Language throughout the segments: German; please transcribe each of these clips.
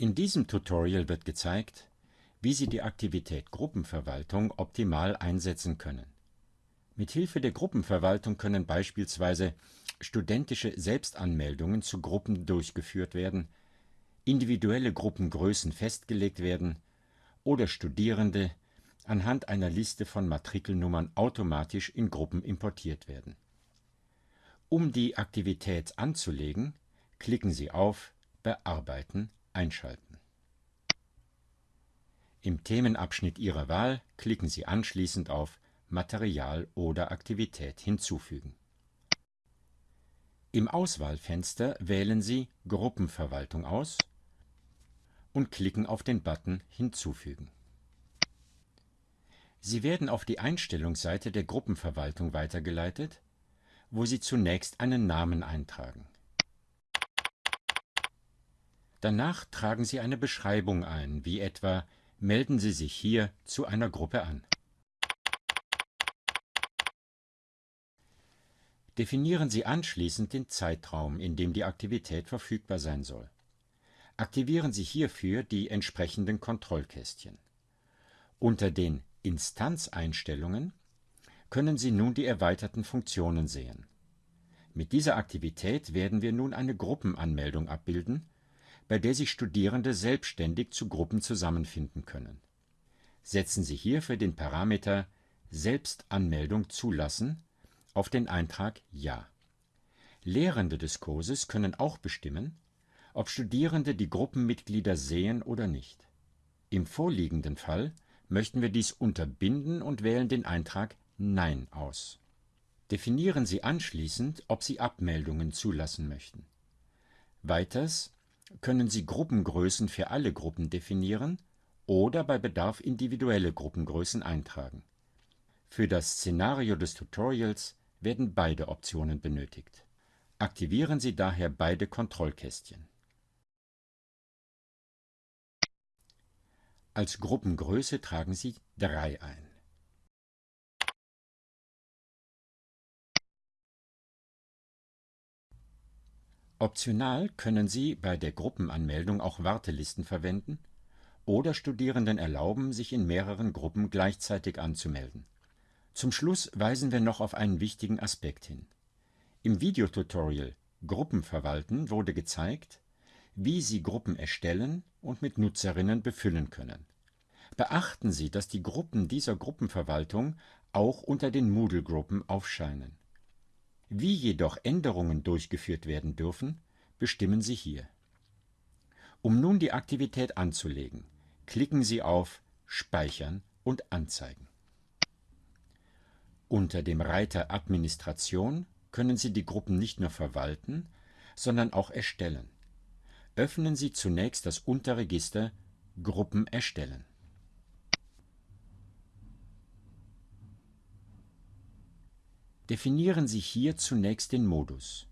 In diesem Tutorial wird gezeigt, wie Sie die Aktivität Gruppenverwaltung optimal einsetzen können. Mithilfe der Gruppenverwaltung können beispielsweise studentische Selbstanmeldungen zu Gruppen durchgeführt werden, individuelle Gruppengrößen festgelegt werden oder Studierende anhand einer Liste von Matrikelnummern automatisch in Gruppen importiert werden. Um die Aktivität anzulegen, klicken Sie auf Bearbeiten einschalten. Im Themenabschnitt Ihrer Wahl klicken Sie anschließend auf Material oder Aktivität hinzufügen. Im Auswahlfenster wählen Sie Gruppenverwaltung aus und klicken auf den Button Hinzufügen. Sie werden auf die Einstellungsseite der Gruppenverwaltung weitergeleitet, wo Sie zunächst einen Namen eintragen. Danach tragen Sie eine Beschreibung ein, wie etwa Melden Sie sich hier zu einer Gruppe an. Definieren Sie anschließend den Zeitraum, in dem die Aktivität verfügbar sein soll. Aktivieren Sie hierfür die entsprechenden Kontrollkästchen. Unter den Instanzeinstellungen können Sie nun die erweiterten Funktionen sehen. Mit dieser Aktivität werden wir nun eine Gruppenanmeldung abbilden, bei der sich Studierende selbstständig zu Gruppen zusammenfinden können. Setzen Sie hierfür den Parameter Selbstanmeldung zulassen auf den Eintrag Ja. Lehrende des Kurses können auch bestimmen, ob Studierende die Gruppenmitglieder sehen oder nicht. Im vorliegenden Fall möchten wir dies unterbinden und wählen den Eintrag Nein aus. Definieren Sie anschließend, ob Sie Abmeldungen zulassen möchten. Weiters können Sie Gruppengrößen für alle Gruppen definieren oder bei Bedarf individuelle Gruppengrößen eintragen. Für das Szenario des Tutorials werden beide Optionen benötigt. Aktivieren Sie daher beide Kontrollkästchen. Als Gruppengröße tragen Sie 3 ein. Optional können Sie bei der Gruppenanmeldung auch Wartelisten verwenden oder Studierenden erlauben, sich in mehreren Gruppen gleichzeitig anzumelden. Zum Schluss weisen wir noch auf einen wichtigen Aspekt hin. Im Videotutorial Gruppen verwalten wurde gezeigt, wie Sie Gruppen erstellen und mit Nutzerinnen befüllen können. Beachten Sie, dass die Gruppen dieser Gruppenverwaltung auch unter den Moodle-Gruppen aufscheinen. Wie jedoch Änderungen durchgeführt werden dürfen, bestimmen Sie hier. Um nun die Aktivität anzulegen, klicken Sie auf Speichern und Anzeigen. Unter dem Reiter Administration können Sie die Gruppen nicht nur verwalten, sondern auch erstellen. Öffnen Sie zunächst das Unterregister Gruppen erstellen. Definieren Sie hier zunächst den Modus.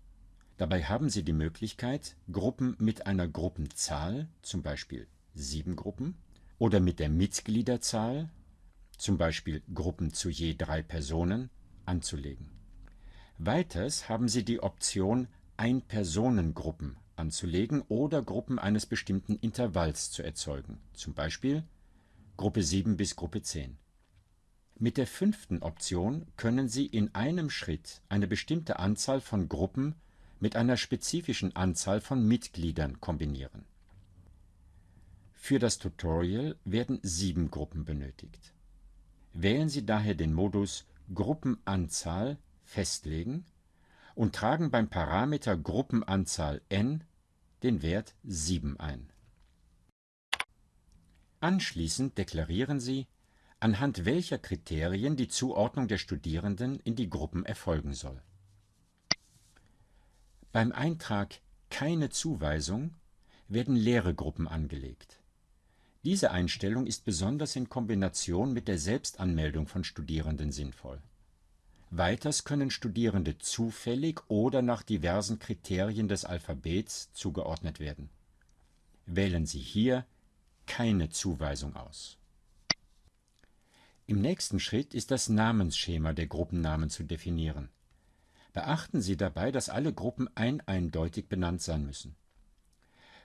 Dabei haben Sie die Möglichkeit, Gruppen mit einer Gruppenzahl, zum Beispiel sieben Gruppen, oder mit der Mitgliederzahl, zum Beispiel Gruppen zu je drei Personen, anzulegen. Weiters haben Sie die Option Ein-Personen-Gruppen anzulegen oder Gruppen eines bestimmten Intervalls zu erzeugen, zum Beispiel Gruppe 7 bis Gruppe 10. Mit der fünften Option können Sie in einem Schritt eine bestimmte Anzahl von Gruppen mit einer spezifischen Anzahl von Mitgliedern kombinieren. Für das Tutorial werden sieben Gruppen benötigt. Wählen Sie daher den Modus Gruppenanzahl festlegen und tragen beim Parameter Gruppenanzahl n den Wert 7 ein. Anschließend deklarieren Sie anhand welcher Kriterien die Zuordnung der Studierenden in die Gruppen erfolgen soll. Beim Eintrag Keine Zuweisung werden leere Gruppen angelegt. Diese Einstellung ist besonders in Kombination mit der Selbstanmeldung von Studierenden sinnvoll. Weiters können Studierende zufällig oder nach diversen Kriterien des Alphabets zugeordnet werden. Wählen Sie hier Keine Zuweisung aus im nächsten Schritt ist das Namensschema der Gruppennamen zu definieren. Beachten Sie dabei, dass alle Gruppen ein-eindeutig benannt sein müssen.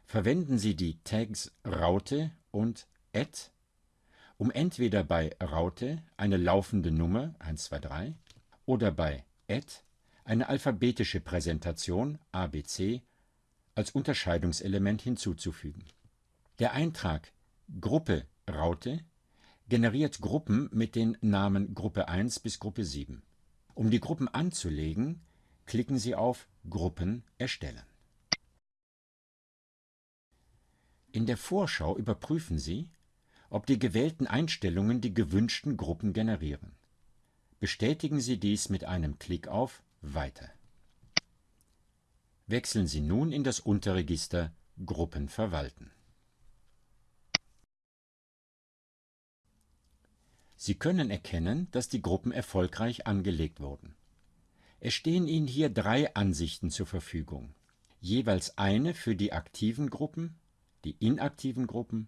verwenden Sie die Tags Raute und Add, um entweder bei Raute eine laufende Nummer 123 oder bei Add eine alphabetische Präsentation ABC als Unterscheidungselement hinzuzufügen. Der Eintrag Gruppe Raute generiert Gruppen mit den Namen Gruppe 1 bis Gruppe 7. Um die Gruppen anzulegen, klicken Sie auf Gruppen erstellen. In der Vorschau überprüfen Sie, ob die gewählten Einstellungen die gewünschten Gruppen generieren. Bestätigen Sie dies mit einem Klick auf Weiter. Wechseln Sie nun in das Unterregister Gruppen verwalten. Sie können erkennen, dass die Gruppen erfolgreich angelegt wurden. Es stehen Ihnen hier drei Ansichten zur Verfügung, jeweils eine für die aktiven Gruppen, die inaktiven Gruppen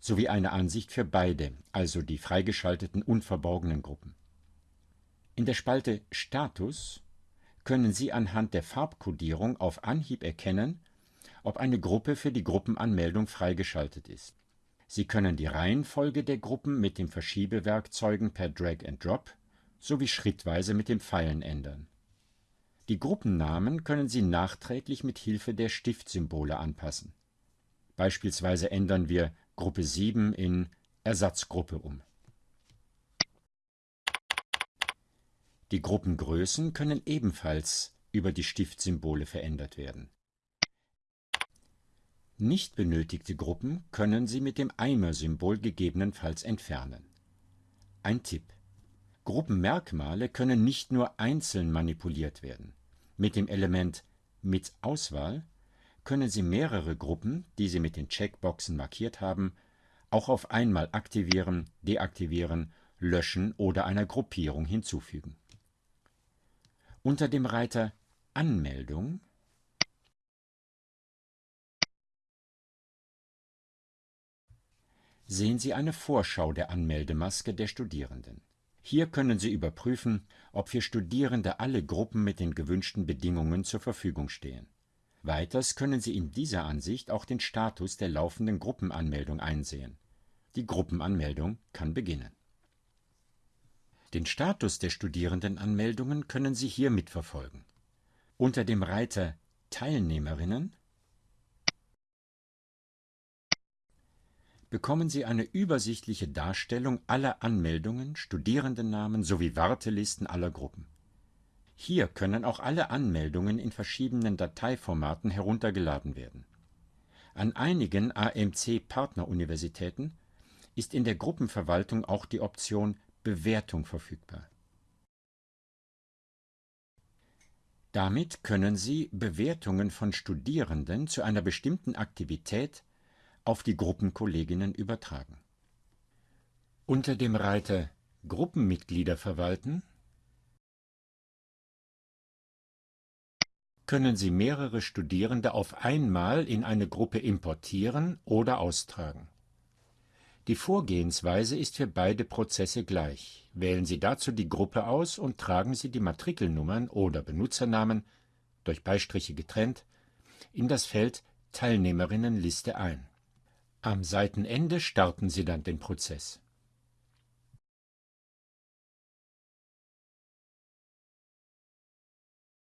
sowie eine Ansicht für beide, also die freigeschalteten und verborgenen Gruppen. In der Spalte Status können Sie anhand der Farbkodierung auf Anhieb erkennen, ob eine Gruppe für die Gruppenanmeldung freigeschaltet ist. Sie können die Reihenfolge der Gruppen mit den Verschiebewerkzeugen per Drag and Drop sowie schrittweise mit den Pfeilen ändern. Die Gruppennamen können Sie nachträglich mit Hilfe der Stiftsymbole anpassen. Beispielsweise ändern wir Gruppe 7 in Ersatzgruppe um. Die Gruppengrößen können ebenfalls über die Stiftsymbole verändert werden. Nicht benötigte Gruppen können Sie mit dem Eimer-Symbol gegebenenfalls entfernen. Ein Tipp: Gruppenmerkmale können nicht nur einzeln manipuliert werden. Mit dem Element Mit Auswahl können Sie mehrere Gruppen, die Sie mit den Checkboxen markiert haben, auch auf einmal aktivieren, deaktivieren, löschen oder einer Gruppierung hinzufügen unter dem Reiter Anmeldung sehen Sie eine Vorschau der Anmeldemaske der Studierenden. Hier können Sie überprüfen, ob für Studierende alle Gruppen mit den gewünschten Bedingungen zur Verfügung stehen. Weiters können Sie in dieser Ansicht auch den Status der laufenden Gruppenanmeldung einsehen. Die Gruppenanmeldung kann beginnen den Status der Studierendenanmeldungen können Sie hier mitverfolgen. Unter dem Reiter Teilnehmerinnen bekommen Sie eine übersichtliche Darstellung aller Anmeldungen, Studierendennamen sowie Wartelisten aller Gruppen. Hier können auch alle Anmeldungen in verschiedenen Dateiformaten heruntergeladen werden. An einigen AMC-Partneruniversitäten ist in der Gruppenverwaltung auch die Option Bewertung verfügbar. Damit können Sie Bewertungen von Studierenden zu einer bestimmten Aktivität auf die Gruppenkolleginnen übertragen. Unter dem Reiter Gruppenmitglieder verwalten können Sie mehrere Studierende auf einmal in eine Gruppe importieren oder austragen. Die Vorgehensweise ist für beide Prozesse gleich. Wählen Sie dazu die Gruppe aus und tragen Sie die Matrikelnummern oder Benutzernamen durch Beistriche getrennt in das Feld Teilnehmerinnenliste ein. Am Seitenende starten Sie dann den Prozess